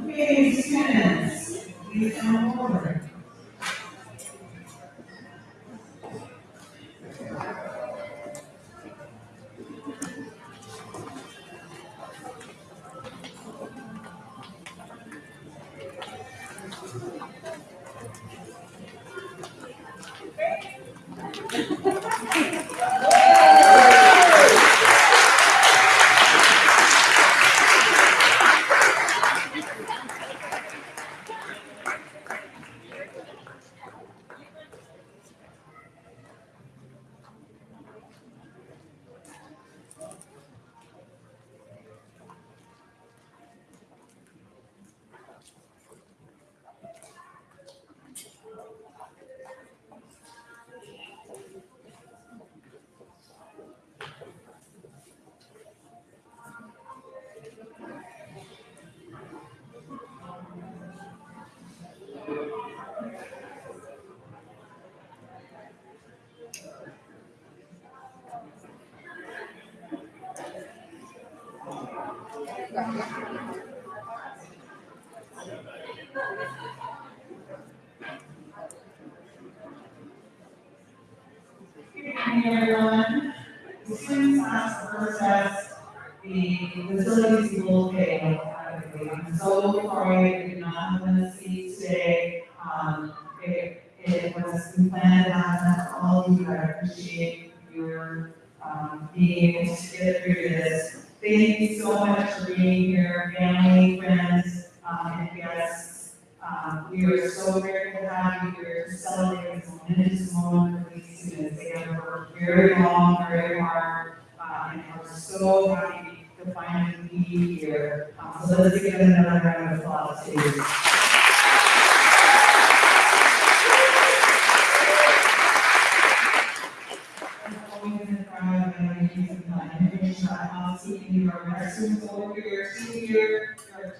Okay, students, please come forward. Um, we are so grateful to have you here to celebrate this momentous moment for these students. They have worked very long, very hard, uh, and we're so happy to finally be here. Um, so let's give them another round of applause, please. Always in the crowd, and I need some information on how to see you are our students over here, see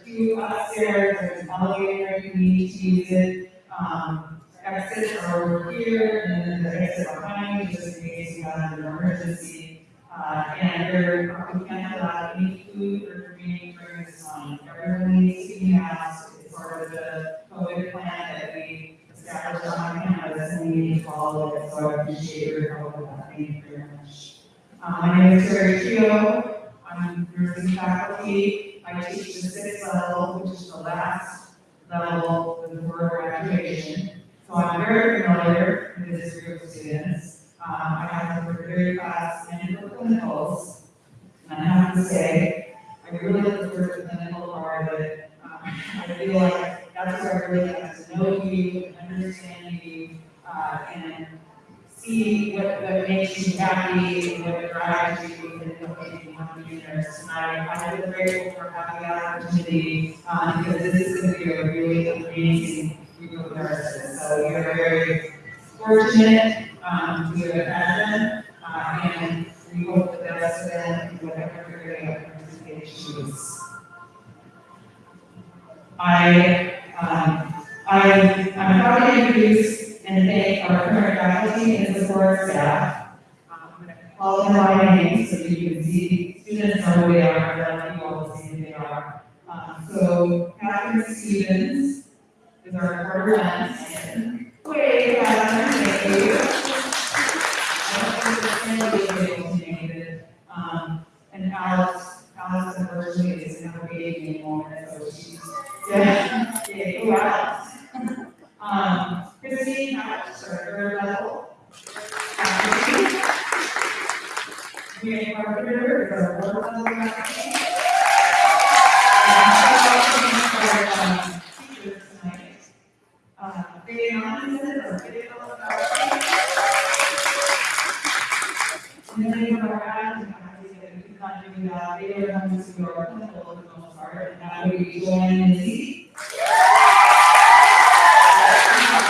two upstairs, there's an elevator, you need to use it. Um, exits are over here, and then the exit behind, you, just in case you have an emergency. Uh, and there, we can't allow any food or drinking during this time. Everyone needs to be it's part of the COVID plan that we established on campus, and we need to follow it, so I appreciate your help with that, thank you very much. Uh, my name is Terry Keo, I'm nursing faculty, I teach the sixth level, which is the last level before graduation. So I'm very familiar with this group of students. Um, I have them for theory class and for clinicals. And I have to say, I really look forward to the clinical part of it. Um, I feel like that's where I really get to know you, and understand you, uh, and see what, what makes you happy, and what drives you, and what makes you want to be there. Tonight, I feel grateful for having the opportunity, um, because this is going to be a really amazing group of nurses. So you're very fortunate, um, to have had them, uh, and we hope the best for them in whatever area of participation. I, um, I, I'm proud to introduce and thank our current faculty and support staff. Um, I'm going to call them by name so that you can see students know who they are, and you all see who they are. Um, so Catherine Stevens is our representative. Wait, Catherine, thank you. I don't think there's anybody able. Um, and Alex, Alex unfortunately is not baby anymore, so she's, yeah, yeah, who else? Um, Christine, Alex, our third level. Mary Carpenter is level our, um, teachers tonight. Uh, video. And then that we they clinical for the most part, and that would be Joanne and Izzy.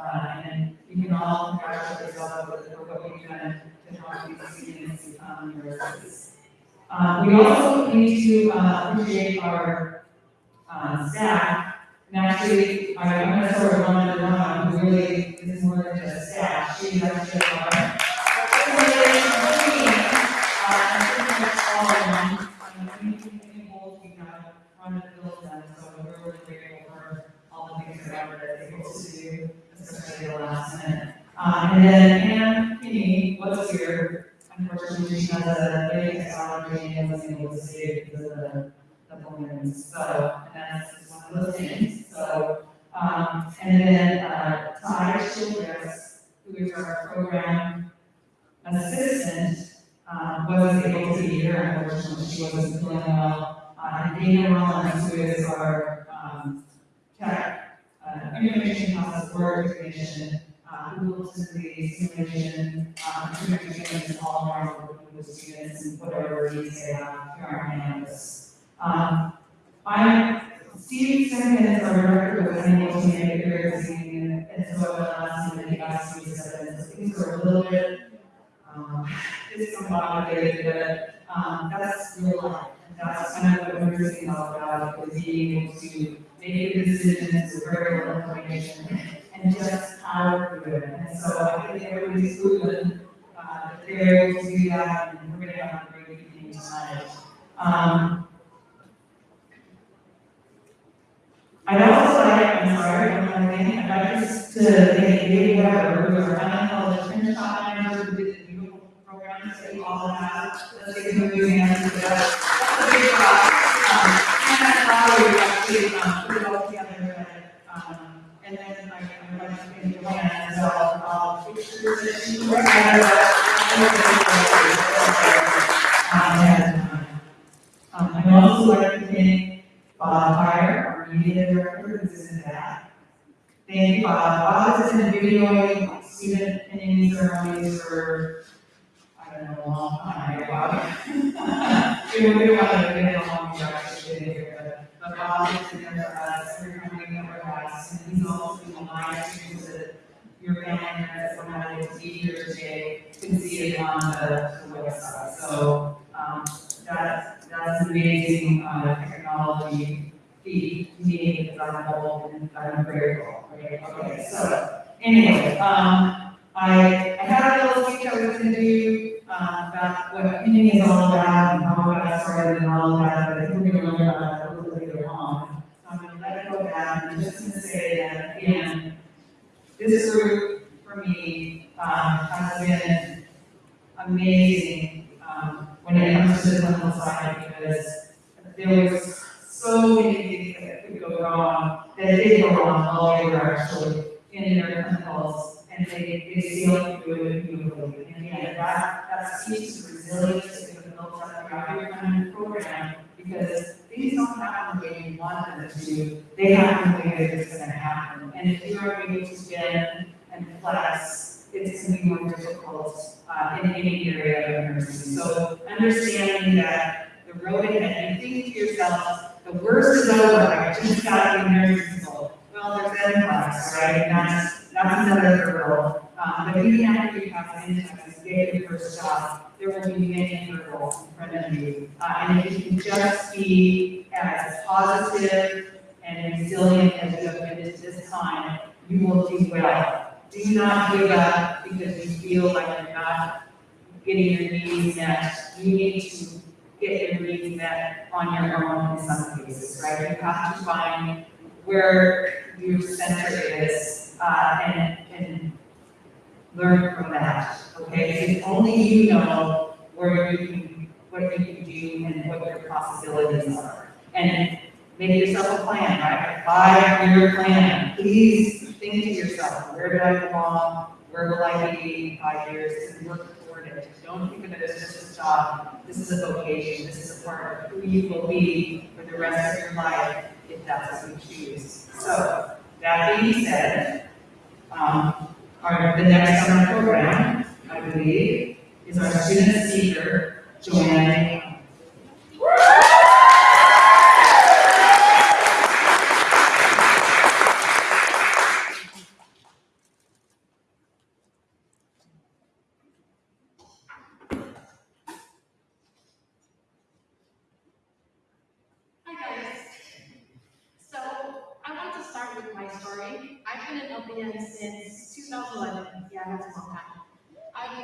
uh, and you can all congratulate yourself what you've done to help these students nurses. Uh, we also need to, uh, appreciate our, uh, staff, and actually, I, I'm gonna sort of run it around, who really is more than just staff, she's actually our Um, and then Anne Kinney was here, unfortunately, she has a very technology and wasn't able to stay because of the, the balloons, so, and that's one of those things, so. Um, and then, uh, Ty Childress, who is our program assistant, um, wasn't able to be here, unfortunately, she wasn't feeling well. Uh, and Dana Rollins, who is our, um, tech, uh, information process work technician, uh, who looks into the simulation, um, communications all around with the students and whatever needs they have here on campus. Um, I'm, Steve Simmons, our director, was unable to make it here this evening, and so I last minute, he asked me to step in, so things were a little bit, um, discombobulated, but, um, that's real life. And That's kind of what we're seeing all about, is being able to make good decisions with very little information and just to do. And so I think everybody's proven, uh, that they're able to do that, and we're gonna have a great evening tonight. Um, I'd also like, I'm sorry, I'm not saying, I'd like just to thank David Weber, who is our County College intern, who did the beautiful programs that we all have. Let's give him a big hand for that. That's a big job. Um, and that's how we actually, um, put it all the I'd also like to thank Bob Fire, director, in. Thank Bob. Bob has been videoing student opinion ceremonies for, I don't know, a long time, Bob. We but, but Bob been there for us, every time we have our class, and he's also matter it's easier today, can see it on the, the website. So, um, that's, that's amazing, uh, technology feat to me, because I'm old and I'm grateful, right? Okay, so, anyway, um, I, I had a little speech I was gonna do, um, um, about what opinion is all about and how it got started and all that, but I think we're gonna learn about that a little later on. So I'm gonna let it go back, and I'm just gonna say that, again, this group, for me, um, has been amazing, um, when it comes to the clinical side, because there was so many things that could go wrong, that did go wrong all the way actually in their clinicals, and they, they still do it beautifully. And again, that, that speaks to resilience that we've built up throughout your kind program, because things don't happen the way you want them to, they happen the way they're just gonna happen. And if you're able to bend and flex, it's more difficult, uh, in any area of nursing. So understanding that the road ahead, you think to yourself, the worst is over, I just got to nursing school. Well, there's that class, right, and that's, that's another hurdle. Um, but even after you have an you get your first job, there will be many hurdles in front of you. Uh, and if you can just be as positive and resilient as you have been at this time, you will do well. Do not give up because you feel like you're not getting your needs met. You need to get your needs met on your own in some cases, right? You have to find where your center is, uh, and, and learn from that, okay? Because only you know where you can, what you can do and what your possibilities are. And make yourself a plan, right? A five-year plan. Please think to yourself, where do I belong? Where will I be in five years? And work toward it. Don't think of it as just a job. This is a vocation. This is a part of who you will be for the rest of your life if that's what you choose. So, that being said, um, our, the next summer program, I believe, is our student speaker, Joanne. Hi guys. So I want to start with my story. I've been in LPN since 2011. Yeah, that's a long time. I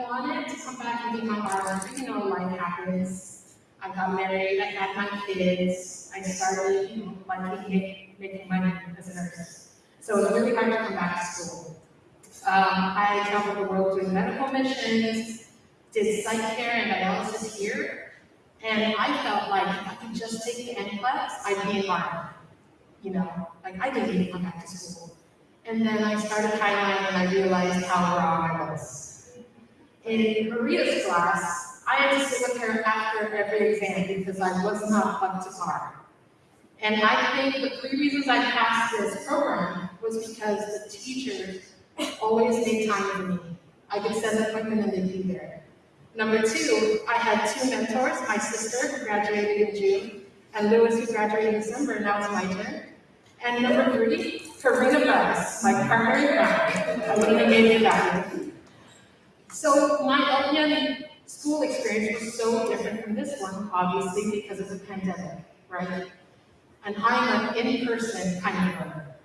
wanted to come back and be my bar. You know, life happens. I got married. I had my kids. I started, you know, like making, money as a nurse. So it was really hard to come back to school. Um, I traveled the world doing medical missions, did psych care and dialysis here. And I felt like if I could just take the NCLEX, I'd be in Harvard. You know, like I didn't to come back to school. And then I started highlighting and I realized how wrong I was. In Maria's class, I had to sit with her after every exam because I was not up to par. And I think the three reasons I passed this program was because the teachers always made time for me. I could send an appointment and they'd be there. Number two, I had two mentors, my sister who graduated in June, and Lewis who graduated in December, now it's my turn. And number three, Karina Bryce, my primary friend, Alina gave me that. So my LPN school experience was so different from this one, obviously because of the pandemic, right? And I'm an in-person kind of learner.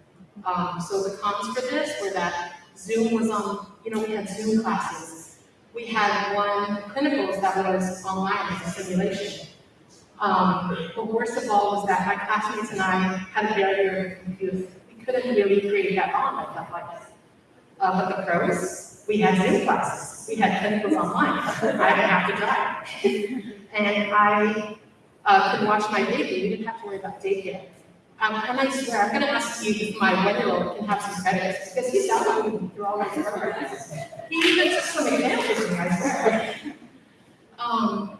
Um, so the cons for this were that Zoom was on, you know, we had Zoom classes. We had one clinicals that was online as a simulation. Um, but worst of all was that my classmates and I had a barrier of. We couldn't really create that bond, I felt like. Uh, but the pros, we had Zoom classes. We had clinicals online. I didn't have to drive. And I uh, could watch my baby. We didn't have to worry about daycare. Um, and I swear, I'm gonna ask you if my one-year-old can have some credits, because he's downloading through all programs. He even took some examples of me, I swear. Um,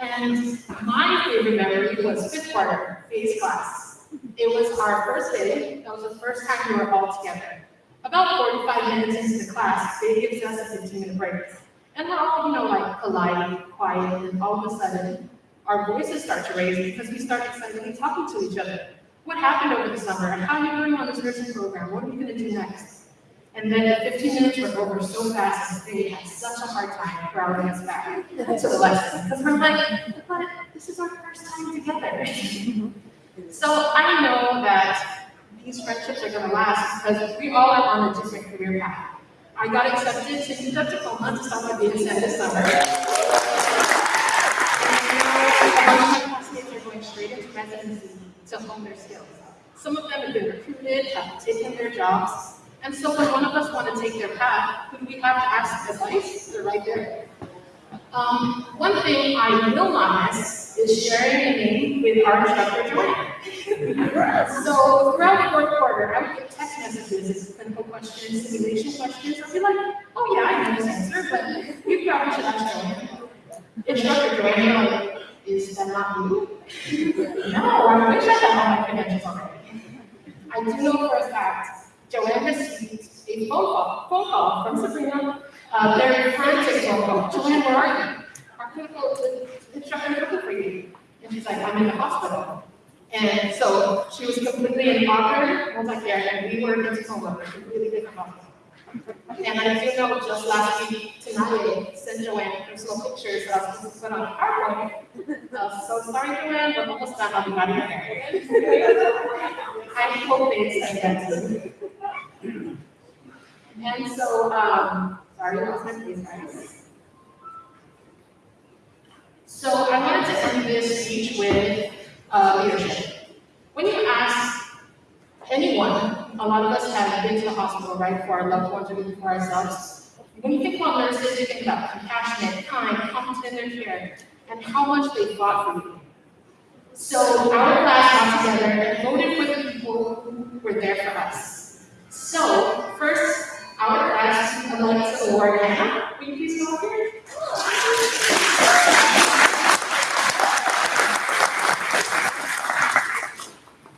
and my favorite memory was fifth quarter, phase class. It was our first day, that was the first time we were all together. About forty-five minutes into the class, they gives us a fifteen-minute break. And we're all, you know, like polite, quiet, and all of a sudden, our voices start to raise because we start excitedly talking to each other. What happened over the summer? How are you doing on this nursing program? What are you gonna do next? And then the fifteen minutes were over so fast, they had such a hard time crowding us back to the lesson. Because we're like, but this is our first time together. So I know that these friendships are gonna last because we all are on a different career path. I got accepted to UW Tacoma to my BSN this summer. classmates are going straight into residency to hone their skills. Some of them have been recruited, have taken their jobs, and so when one of us want to take their path, we have to ask advice? They're right there. Um, one thing I will not miss is sharing a name with our instructor, Joanne. So throughout the fourth quarter, I would get text messages, clinical questions, simulation questions, I'd be like, oh yeah, I know this answer, but you probably should ask Joanne. Instructor Joanne, you're like, is that not you? No, I wish I had all my credentials already. I do know for a fact, Joanne received a phone call, phone call from Sabrina, uh, very frantic phone call, Joanne, where are you? Our clinical instructor looking for you. And she's like, I'm in the hospital. And so she was completely in I was like, yeah, and we were into coworkers, really different hospitals. And I do know just last week, tonight, sent Joanne personal pictures supposed to put on a PowerPoint. Uh, so sorry, Joanne, we're almost done, I'll be out of your hair. I hope they extend that soon. And so, um, sorry, I lost my place, guys. So I wanted to end this speech with, uh, leadership. When you ask anyone, a lot of us have been to the hospital, right, for our loved ones or even for ourselves. When you think about nurses, you think about compassionate, kind, competent in their care, and how much they fought for you. So our class got together and voted for the people who were there for us. So first, our class elects award Hannah. Will you please come up here?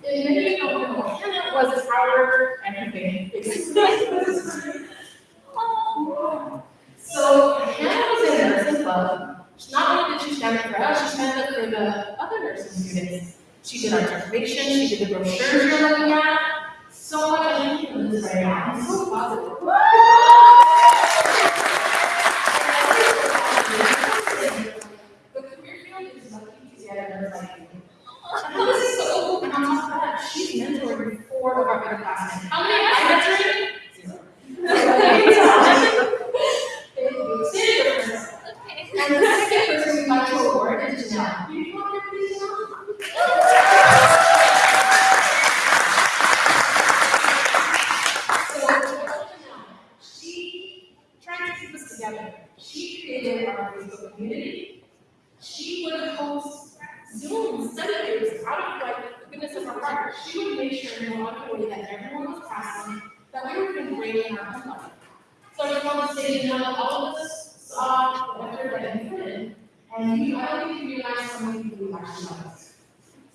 In many of them, Hannah our everything. So Hannah was in nursing club. Not only did she stand for us, she stand up for the other nursing students. She did our information, she did the brochures you're looking at. So much in this right now. I'm so positive. A nurse she's mentoring four of our underclassmen. How many I mentoring? Zero. Thank you. Stand your first. And the second person we got to award is Janelle. Will you come up here, please, Janelle? So, Janelle, she tried to keep us together. She created our Facebook community. She would host Zoom seminars out of like the goodness of her heart. She would make sure in a way that everyone was passing, that we were doing great in our home life. So I just want say, you know, all of us saw what everybody did, and you, I don't think you realize how many people you actually love.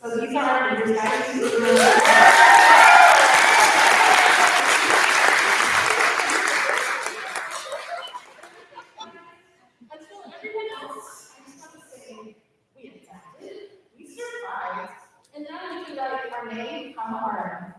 So these are our leaders, guys. Until everyone else, I just want to say, we adapted, we survived, and now we can write our name on our.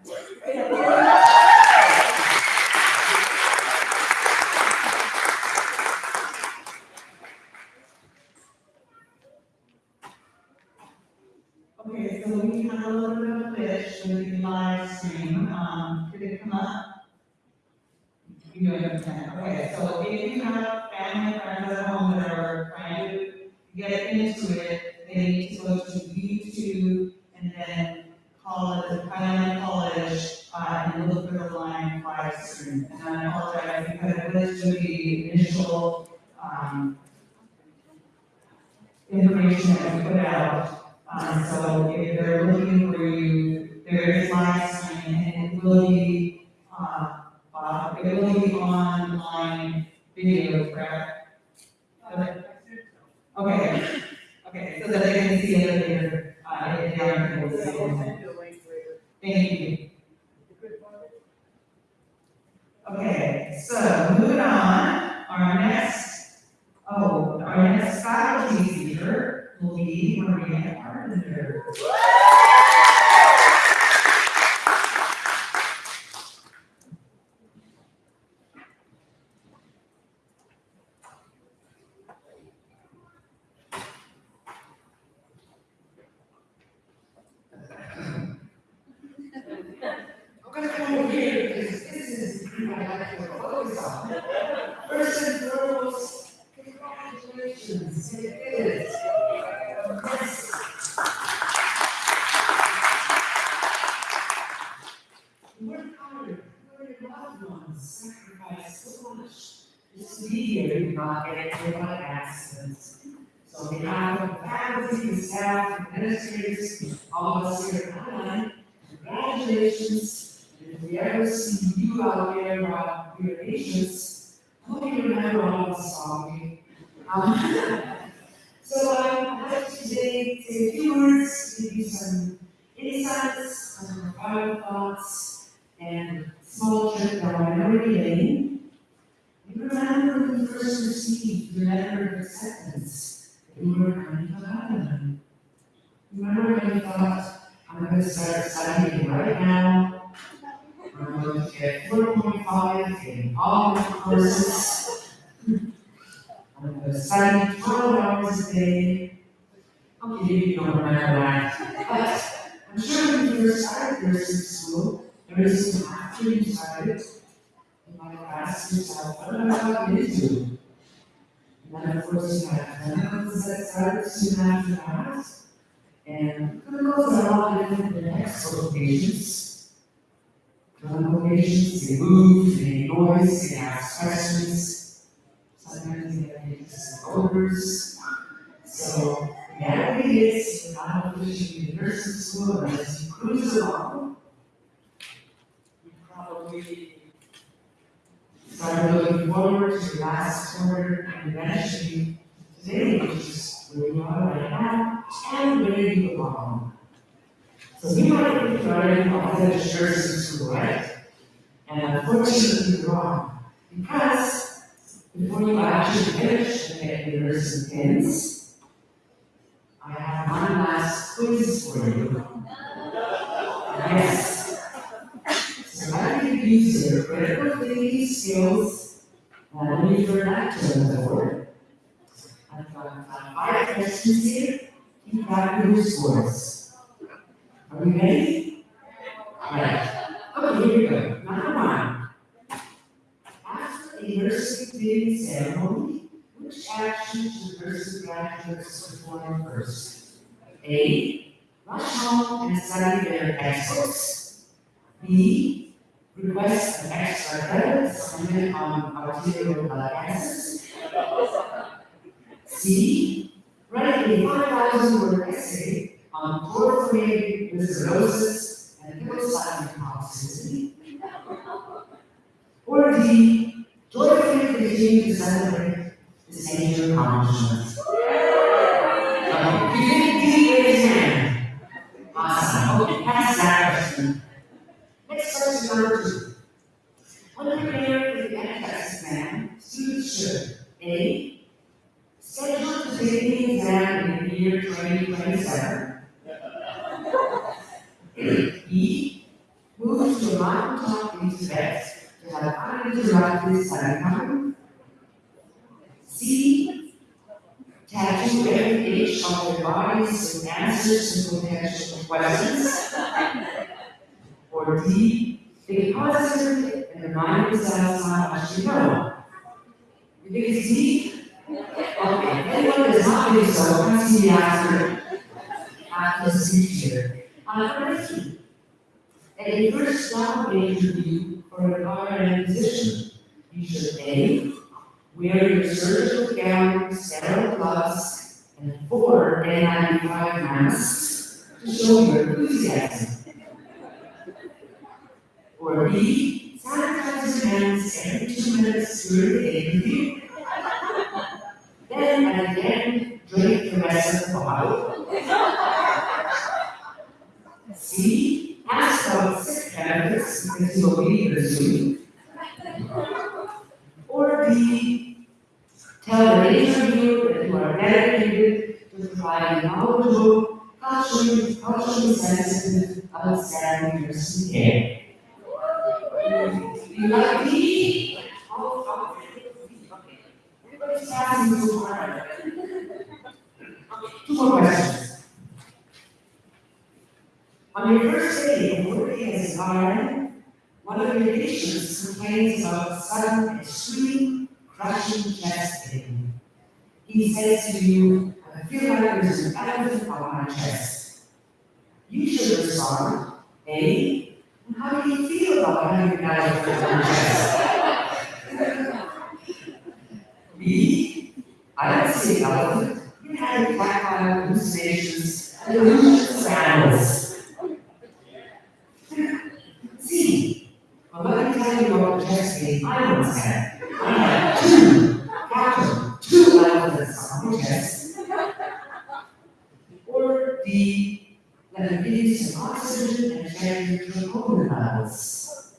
Okay, so we have a little bit of a glitch with the live stream, um, did come up? You don't okay, so if you have family, friends at home that are trying to get into it, they need to go to YouTube and then call it, Highline College, uh, and look for the line live stream. And I apologize because it was to the initial, um, information that we put out. Um, so if they're looking for you, there is live streaming and it will be, uh, uh, it will be online video, correct? Okay, okay, okay, so that they can see it later, uh, if they aren't able to see it. Thank you. Okay, so moving on, our next, oh, our next faculty speaker will be Maria Carpenter. here, you not get hit by accidents. So we have faculty, and staff, administrators, all of us here at Highline, congratulations. And If we ever see you out there, uh, your patients, I hope you remember all of us saw me. Um, So I'd like to today say a few words, give you some insights, some final thoughts, and small trip down memory lane. You remember when you first received your letter of acceptance, that you were coming to Lebanon. Remember when you thought, I'm gonna start studying right now. I'm going to get four point five in all my courses. I'm gonna study twelve hours a day. Okay, maybe you don't remember that, but I'm sure when you first started nursing school, there was some started, you might have asked yourself, what am I going into? And then of course you had clinicals that started soon after that. And clinicals are all different than textbook patients. Clinical patients, they move, they make noise, they ask questions. Sometimes they have odors. So, reality is, you're not officially in nursing school, as you cruise along, probably start looking forward to last quarter and eventually today, which is where you are right now, and where you belong. So you might be starting off at a nursing school, right? And unfortunately, wrong, because before you actually finish your nursing pins, I have one last quiz for you. Yes. Use your critical thinking skills and back to the board? I've got uh, five questions here, of your scores. Are we ready? Alright, okay, here we go, number one. After a nursing training ceremony, which action should nursing graduates perform first? A, rush home and study their textbooks. B, request an extra credit spent on arterial. C, write a five thousand word essay on with and hepatocyte toxicity. Or D, joyfully continue to celebrate this major accomplishment. Okay, you. Awesome, okay, pass that. Two. When preparing for the NCLEX exam, students A. Schedule to take the exam in the year twenty twenty-seven. B. Move to a mountaintop in Tibet to have uninterrupted study time. C. Tattoo every inch of their bodies with answers to potential questions. Or D, think positively and remind yourselves how much you know. You think it's D? Okay, anyone that's not doing so, come see me after, after the speech here. Uh, question. At a first job interview for an RN position, you should A, wear your surgical gown, sterile gloves, and four N95 masks to show your enthusiasm. Or B, sanitize your hands every two minutes during the interview. Then at the end, drink the rest of the bottle. C, ask about sick benefits because you will be here soon. Or D, tell the interviewer that you are dedicated to providing knowledgeable, culturally, culturally sensitive, outstanding nursing care. Oh. Two more questions. On your first day of working as an RN, one of your patients complains about sudden extreme crushing chest pain. He says to you, I feel like there's an elephant on my chest. You should respond, A, how do you feel about having an elephant on your chest? sea elephant, it had tactile hallucinations and illusions of animals. See, well, let me tell you the test game I once had. I two, two elephants on the test. Or the, that it gives some oxygen and change to hormone levels.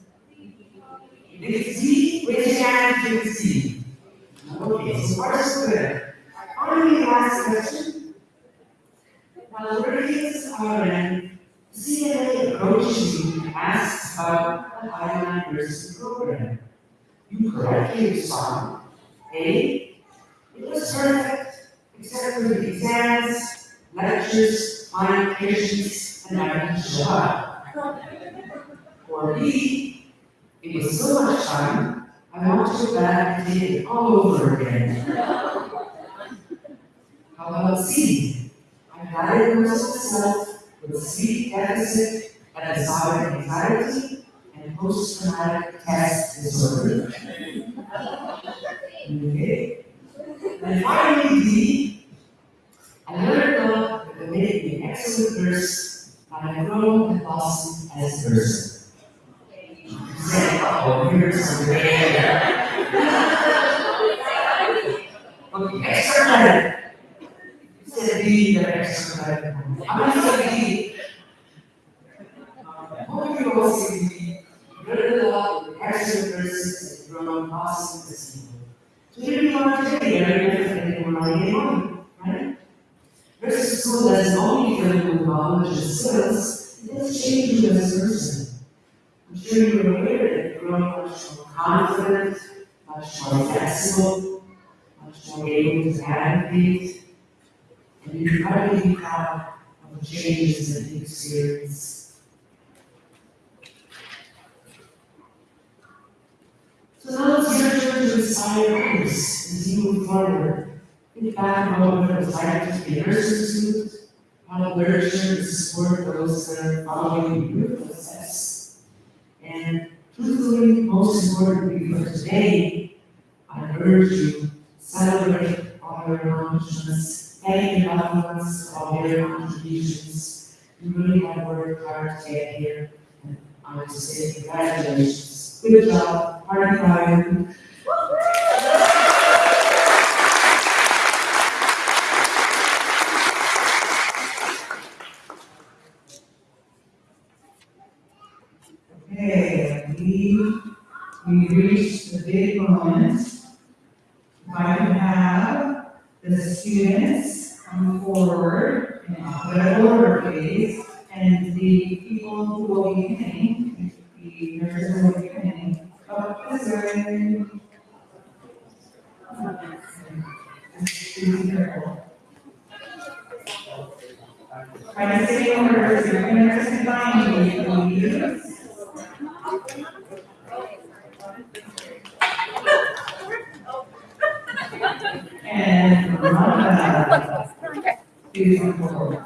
It's Z, raise your hand if Z. Okay, so far so good. Finally, last question. While Americans are in, CNA approaches you and asks about the Highline Nursing Program. You correctly respond, A, it was perfect, except for the exams, lectures, fine patients, and I didn't show up. Or B, it was so much fun, I want to go back and take it all over again. How about C? I diagnosed myself with a sleep deficit and anxiety, anxiety and post-traumatic stress disorder. Okay. And finally, D, I learned love make me an excellent and I've grown and blossomed as person. Say, oh, here's some great Okay, extra credit. Say D, the credit. I'm gonna say D. Um, Hope you all see. Learn a lot, excellent nurses, and grown and blossomed as people. So here we are today, very different than when I came on, right? Nursing school doesn't only give you knowledge and skills, it does change you as a person. I'm sure you're aware that growing much more confident, much more flexible, much more able to advocate, and you're probably proud of the changes that you experience. So now it's your turn to inspire others as you move forward. Think back on what it was like to be a nurture and support those that are following in your footsteps. And truthfully, most importantly for today, I urge you, celebrate all your accomplishments, thank your loved ones for all their contributions. You really have worked hard to get here, and I want to say congratulations. Good job, party time. Okay, we, we reached the big moment. If I can have the students come forward in alphabetical order, please, and the people who will be pinning, the nurses will be pinning, up this way. Be careful. Try to stay in order, so your nurses can find you, please. And. Please come forward.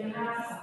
jenazah.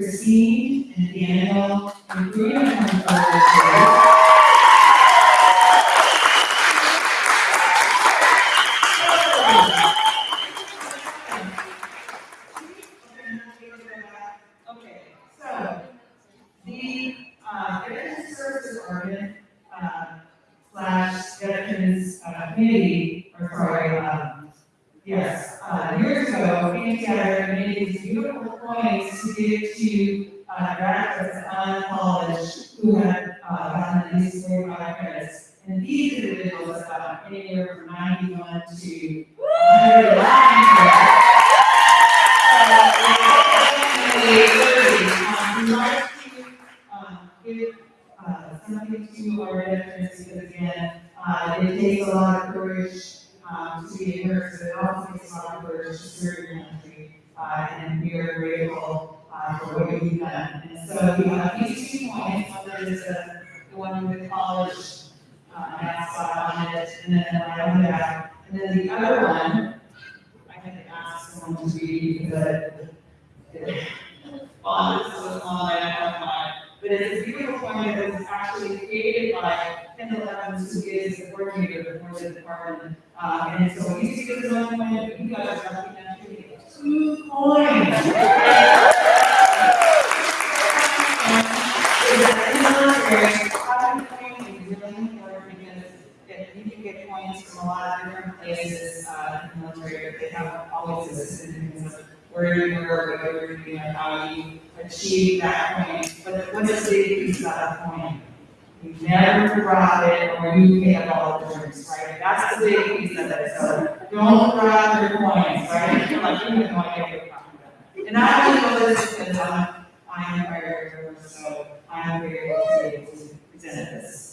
Christine and Daniel and Karina come And these individuals got anywhere from ninety-one to hundred and nine credits. Um, we like to, um, give, uh, something to our veterans because again, it takes a lot of courage, to be a nurse, it also takes a lot of courage to serve your country. And we are grateful, for what you've done. And so we have these two points, one is the, one with the college, uh, mascot on it, and then the one on the. And then the other one, I had to ask someone to read because it, font is so small, I don't have. But it's a beautiful poem that was actually created by Kendall Evans, who is the coordinator for the department. Uh, and so we used to get this one poem, but you guys are lucky enough to get two the coins is really important because that you can get coins a lot of different places, uh, in the military, but they haven't always existed in terms of where you were, what you were doing, how you achieved that point. But what is the piece about that point? You never drop it or you up all the drinks, right? That's the big piece of it, so don't drop your coins, right? You're like, you have what you're talking about. And I only know this because I'm, I'm a firefighter, so I'm very able to able this.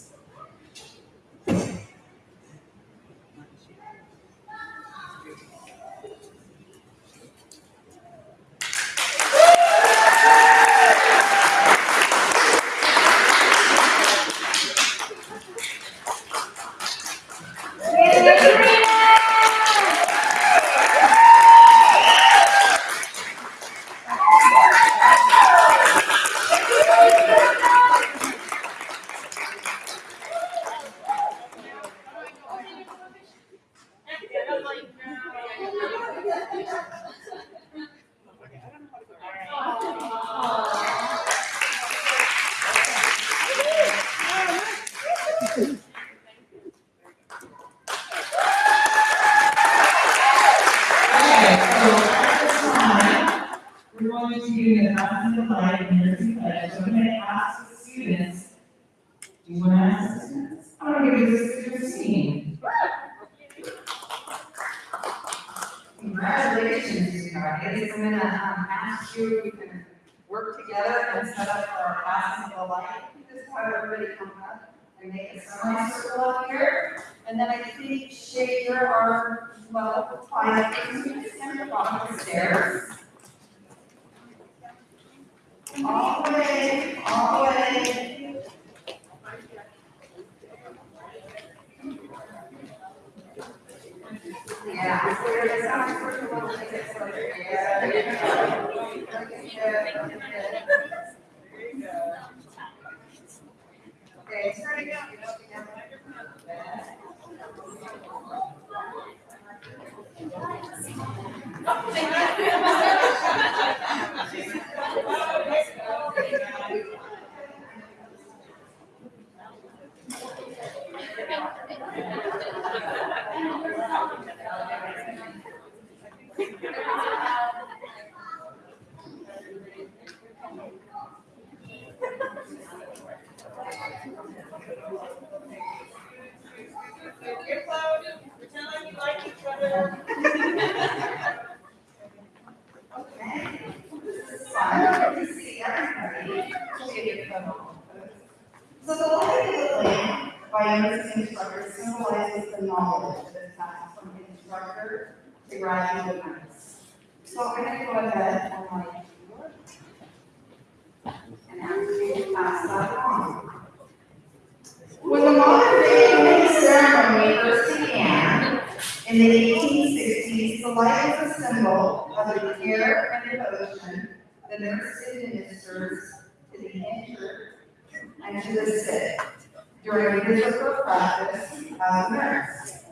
As a nurse.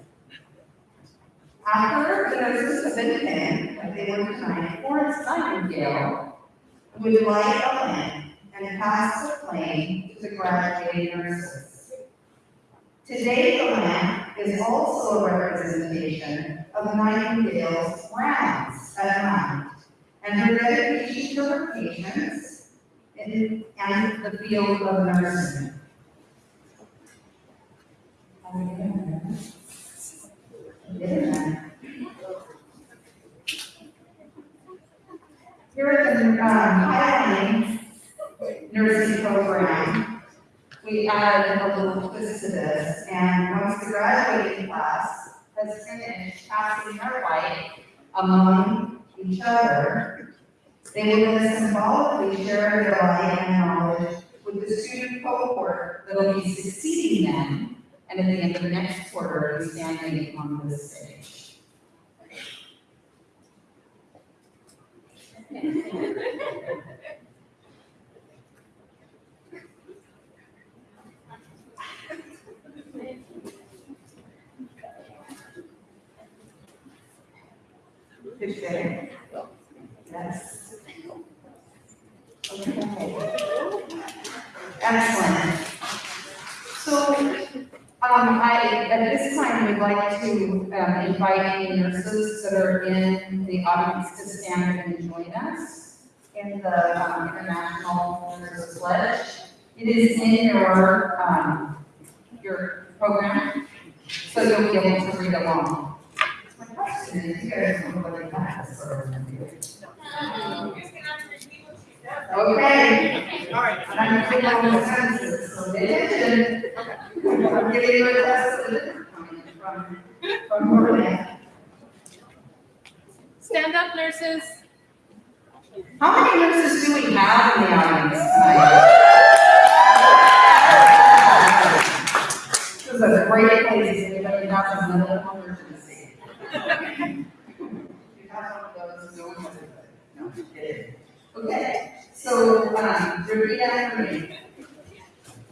After the nurses have been pinned, like they were tonight, Florence Nightingale would light a lamp and pass the flame to the graduating nurses. Today, the lamp is also a representation of Nightingale's rounds at night and her dedication to her patients and the field of nursing. Here at the, um, Highline nursing program, we added a little twist to this, and once the graduating class has finished passing their light among each other, they will symbolically share their light and knowledge with the student cohort that will be succeeding them, and at the end of the next quarter, be standing on this stage. Day. Yes. Okay. Excellent. So, um, I, at this time, would like to, um, invite any nurses that are in the audience to stand and join us in the, um, International Nurses Pledge. It is in your, um, your program, so you'll be able to read along. My question is, you guys know Okay, All right. I'm putting all the sentences, so. I'm getting rid of that from, from. Stand up, nurses. How many nurses do we have in the audience tonight? This is a great place, if anybody has a medical emergency. You have one of those, no one has it. No. Okay, so, um, repeat after me.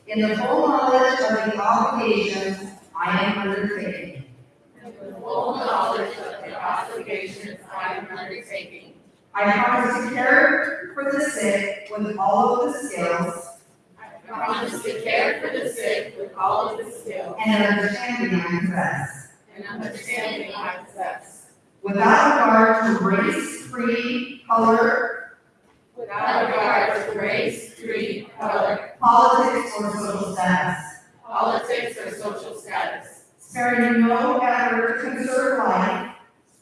In the full knowledge of the obligations I am undertaking, In the Full knowledge of the obligations I am undertaking. I promise to care for the sick with all of the skills I promise to care for the sick with all of the skill and understanding I possess. and understanding I possess. Without regard to race, creed, color, Without regard to race, creed, color, politics, or social status. politics, or social status. Sparing no effort to conserve life,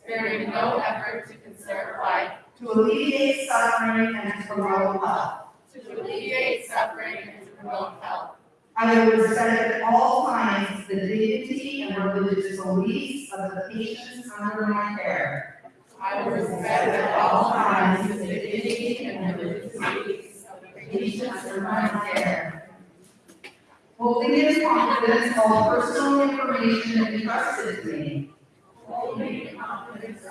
Sparing no effort to conserve life, to alleviate suffering, and to promote health. to alleviate suffering, and to promote health. I will respect at all times the dignity and religious beliefs of the patients under my care. I will respect at all times the dignity and religious beliefs of the patients under my care. Holding in confidence all personal information entrusted to me. holding in confidence.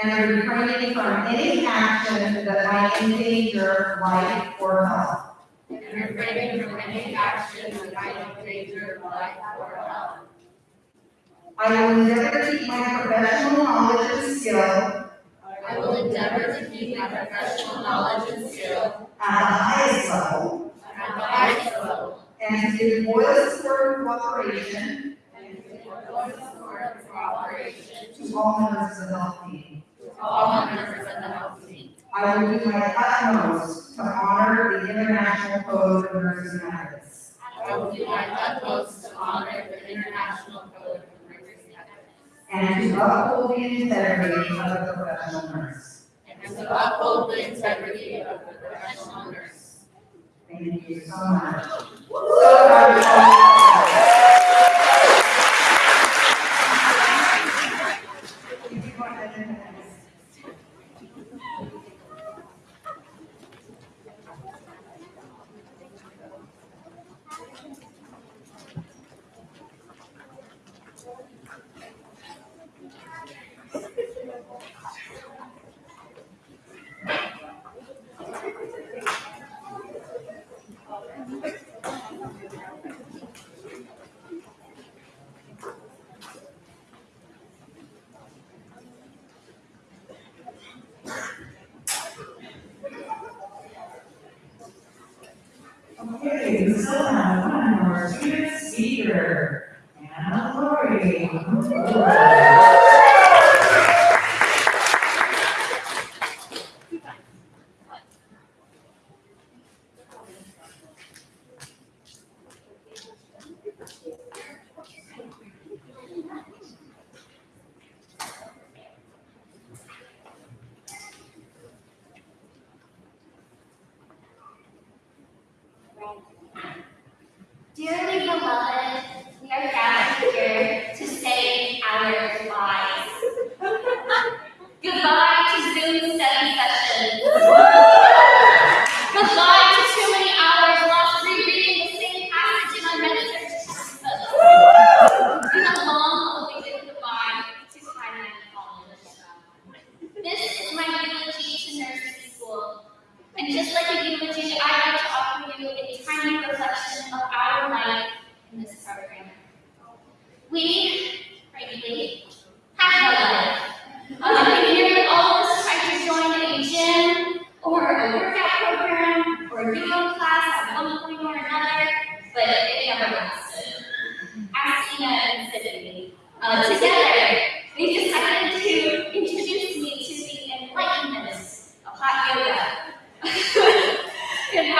And refraining from any action that might endanger life or health. and refraining from any action that might endanger life or health. I will endeavor to keep my professional knowledge and skill. I will endeavor to keep my professional knowledge and skill at the highest level. at the highest level. And to give loyal support and cooperation. And to deploy support and cooperation. To all members of the health team. to all members of the health team. I will do my utmost to honor the International Code of Nursing Ethics I will do my utmost to honor the International Code of and to uphold the integrity of the professional nurse. and to uphold the integrity of the professional nurse. Thank you so much.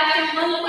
back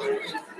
Thank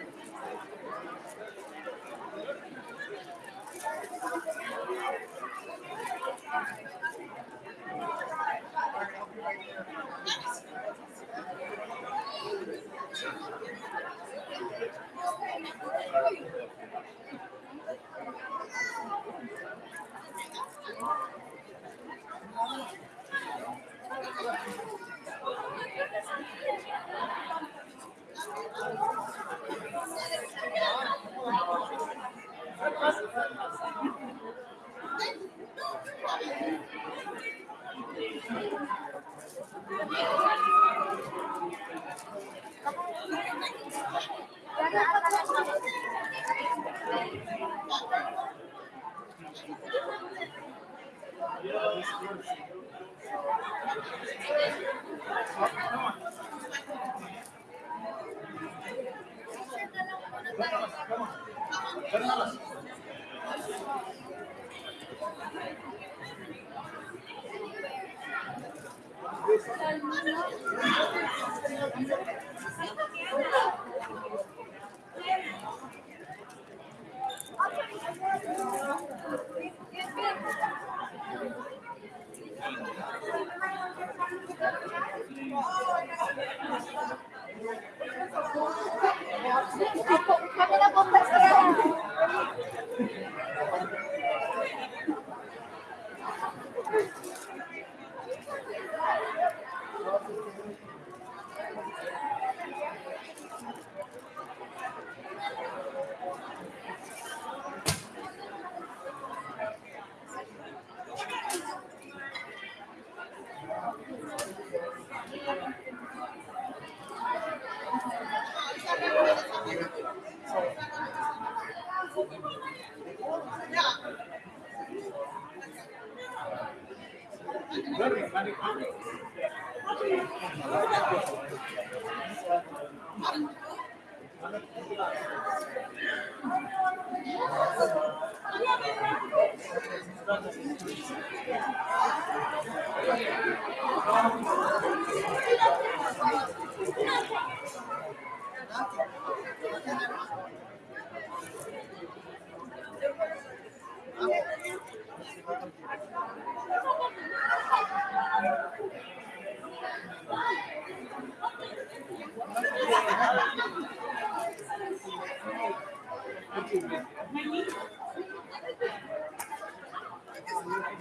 Thank you.